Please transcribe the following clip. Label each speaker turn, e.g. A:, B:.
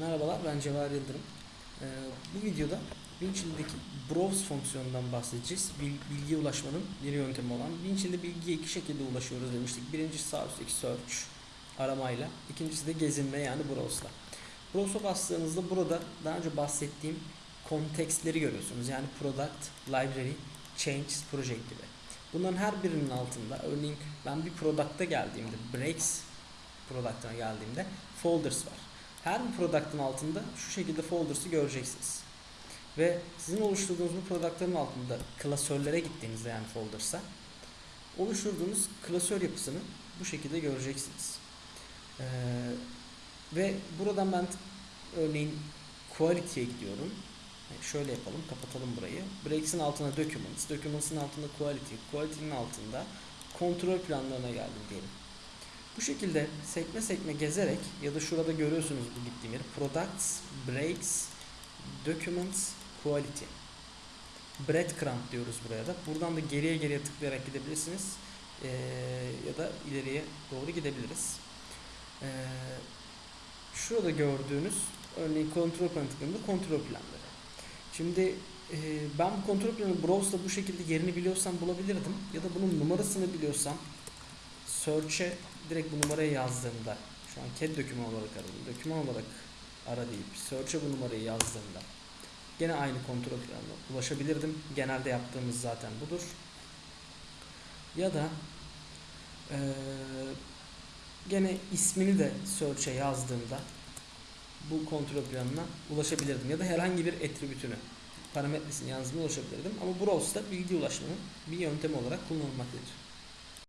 A: Merhabalar ben Cevher Yıldırım. Ee, bu videoda Winchill'deki browse fonksiyonundan bahsedeceğiz. Bil- Bilgiye ulaşmanın bir yöntemi olan. Winchill'de bilgiye iki şekilde ulaşıyoruz demiştik. Birincisi sağ üstteki search aramayla. İkincisi de gezinme yani browse'la. Browse'a bastığınızda burada daha önce bahsettiğim kontekstleri görüyorsunuz. Yani product, library, changes, project gibi. Bunların her birinin altında örneğin ben bir product'a geldiğimde breaks product'ına geldiğimde folders var. Her bir product'ın altında şu şekilde folders'ı göreceksiniz. Ve sizin oluşturduğunuz bu product'ların altında klasörlere gittiğinizde yani folders'a oluşturduğunuz klasör yapısını bu şekilde göreceksiniz. Ee, ve buradan ben örneğin quality'ye gidiyorum. Yani şöyle yapalım, kapatalım burayı. Breaks'in altına documents, documents'ın altında quality, quality'nin altında kontrol planlarına geldim diyelim. Bu şekilde sekme sekme gezerek ya da şurada görüyorsunuz bu gittiğim yeri. Products, breaks, documents, quality. Breadcrumb diyoruz buraya da. Buradan da geriye geriye tıklayarak gidebilirsiniz. Ee, ya da ileriye doğru gidebiliriz. Ee, şurada gördüğünüz örneğin kontrol planı tıkladığımda kontrol planları. Şimdi e, ben bu kontrol planı browse'da bu şekilde yerini biliyorsam bulabilirdim. Ya da bunun numarasını biliyorsam search'e direkt bu numarayı yazdığımda şu an CAD doküman olarak aradım. Doküman olarak ara deyip search'e bu numarayı yazdığımda gene aynı kontrol planına ulaşabilirdim. Genelde yaptığımız zaten budur. Ya da eee, gene ismini de search'e yazdığımda bu kontrol planına ulaşabilirdim. Ya da herhangi bir attribütünü parametresini yazdığımda ulaşabilirdim. Ama browse'da bilgi ulaşmanın bir yöntemi olarak kullanılmaktadır.